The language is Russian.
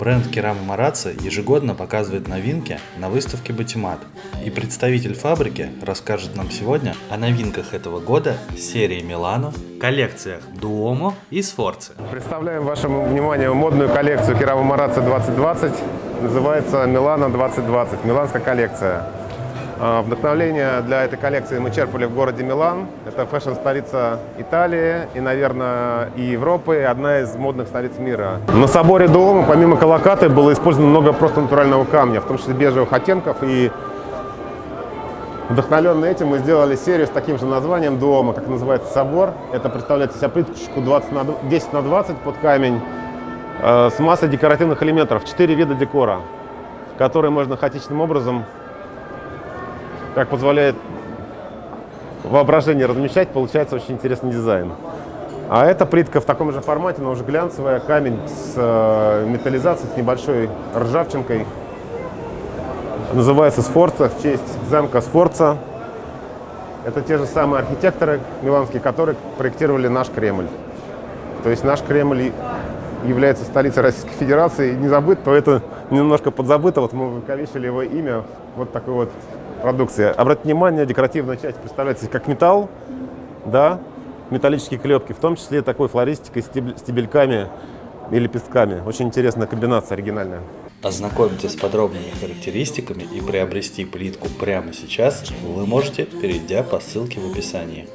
Бренд Керама Марацци ежегодно показывает новинки на выставке Батимат. И представитель фабрики расскажет нам сегодня о новинках этого года серии Милано, коллекциях Дуомо и Сфорци. Представляем вашему вниманию модную коллекцию Керама Марацци 2020. Называется Милано 2020, миланская коллекция. А, Вдохновление для этой коллекции мы черпали в городе Милан. Это фэшн-столица Италии и, наверное, и Европы, и одна из модных столиц мира. На соборе Дуомо, помимо колокаты, было использовано много просто натурального камня, в том числе бежевых оттенков. И вдохновленный этим мы сделали серию с таким же названием Дуомо, как называется собор. Это представляет из себя плиточку 20 на 10 на 20 под камень э, с массой декоративных элементов, 4 вида декора, которые можно хаотичным образом как позволяет воображение размещать, получается очень интересный дизайн. А эта плитка в таком же формате, но уже глянцевая, камень с э, металлизацией, с небольшой ржавчинкой. Называется Сфорца в честь замка Сфорца. Это те же самые архитекторы миланские, которые проектировали наш Кремль. То есть наш Кремль является столицей Российской Федерации, не забыт, то это немножко подзабыто. Вот мы выковечили его имя вот такой вот продукции. Обратите внимание, декоративная часть представляется как металл, да, металлические клепки, в том числе такой флористикой, стебельками и лепестками. Очень интересная комбинация, оригинальная. Ознакомиться с подробными характеристиками и приобрести плитку прямо сейчас вы можете, перейдя по ссылке в описании.